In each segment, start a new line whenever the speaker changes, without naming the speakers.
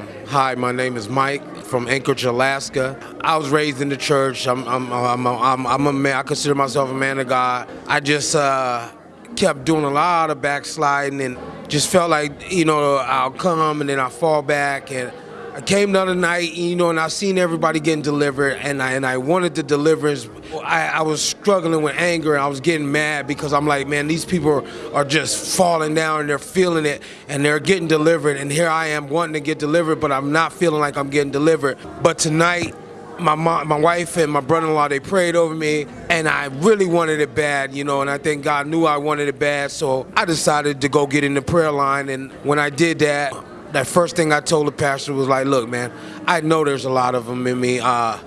Hi, my name is Mike from Anchorage, Alaska. I was raised in the church. I'm, I'm, I'm, I'm, I'm a man. I consider myself a man of God. I just uh, kept doing a lot of backsliding and just felt like you know I'll come and then I'll fall back and. I came the other night, you know, and I seen everybody getting delivered, and I and I wanted the deliverance. I, I was struggling with anger, and I was getting mad because I'm like, man, these people are just falling down, and they're feeling it, and they're getting delivered, and here I am wanting to get delivered, but I'm not feeling like I'm getting delivered. But tonight, my mom, my wife and my brother-in-law they prayed over me and I really wanted it bad you know and I think God knew I wanted it bad so I decided to go get in the prayer line and when I did that that first thing I told the pastor was like, look, man, I know there's a lot of them in me. Uh,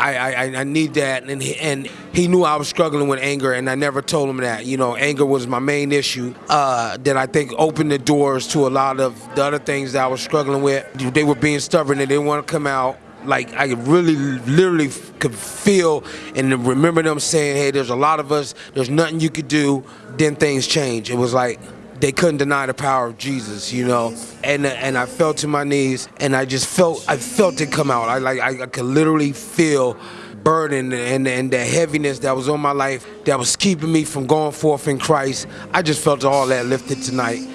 I, I, I need that, and he, and he knew I was struggling with anger, and I never told him that. You know, anger was my main issue. Uh, that I think opened the doors to a lot of the other things that I was struggling with. They were being stubborn, they didn't want to come out. Like I really, literally could feel and remember them saying, "Hey, there's a lot of us. There's nothing you could do." Then things change. It was like they couldn't deny the power of Jesus, you know. And uh, and I fell to my knees, and I just felt I felt it come out. I like I, I could literally feel burden and and the heaviness that was on my life that was keeping me from going forth in Christ. I just felt all that lifted tonight.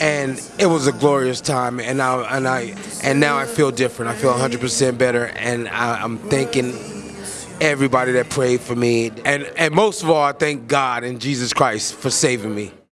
And it was a glorious time, and I and I and now I feel different. I feel 100% better, and I, I'm thanking everybody that prayed for me, and and most of all, I thank God and Jesus Christ for saving me.